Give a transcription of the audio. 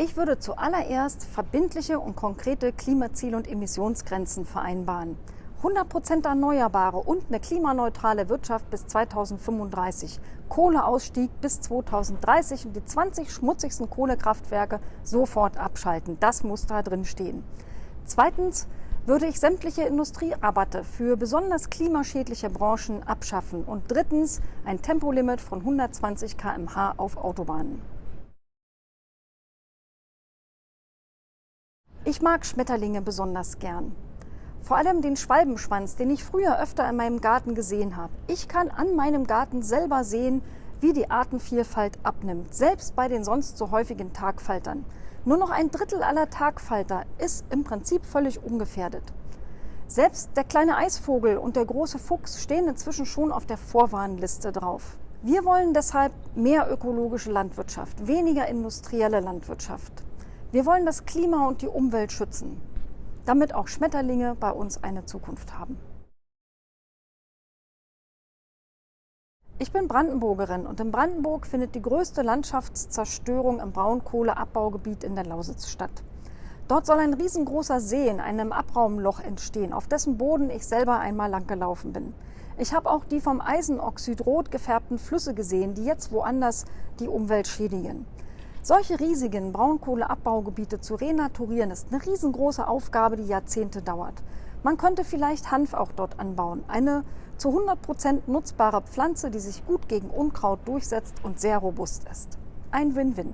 Ich würde zuallererst verbindliche und konkrete Klimaziele und Emissionsgrenzen vereinbaren. 100% Erneuerbare und eine klimaneutrale Wirtschaft bis 2035. Kohleausstieg bis 2030 und die 20 schmutzigsten Kohlekraftwerke sofort abschalten. Das muss da drin stehen. Zweitens würde ich sämtliche Industrierabatte für besonders klimaschädliche Branchen abschaffen. Und drittens ein Tempolimit von 120 km/h auf Autobahnen. Ich mag Schmetterlinge besonders gern. Vor allem den Schwalbenschwanz, den ich früher öfter in meinem Garten gesehen habe. Ich kann an meinem Garten selber sehen, wie die Artenvielfalt abnimmt, selbst bei den sonst so häufigen Tagfaltern. Nur noch ein Drittel aller Tagfalter ist im Prinzip völlig ungefährdet. Selbst der kleine Eisvogel und der große Fuchs stehen inzwischen schon auf der Vorwarnliste drauf. Wir wollen deshalb mehr ökologische Landwirtschaft, weniger industrielle Landwirtschaft. Wir wollen das Klima und die Umwelt schützen, damit auch Schmetterlinge bei uns eine Zukunft haben. Ich bin Brandenburgerin und in Brandenburg findet die größte Landschaftszerstörung im Braunkohleabbaugebiet in der Lausitz statt. Dort soll ein riesengroßer See in einem Abraumloch entstehen, auf dessen Boden ich selber einmal langgelaufen bin. Ich habe auch die vom Eisenoxid rot gefärbten Flüsse gesehen, die jetzt woanders die Umwelt schädigen. Solche riesigen Braunkohleabbaugebiete zu renaturieren, ist eine riesengroße Aufgabe, die Jahrzehnte dauert. Man könnte vielleicht Hanf auch dort anbauen. Eine zu 100 Prozent nutzbare Pflanze, die sich gut gegen Unkraut durchsetzt und sehr robust ist. Ein Win-Win.